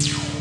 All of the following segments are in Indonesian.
you.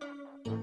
Thank you.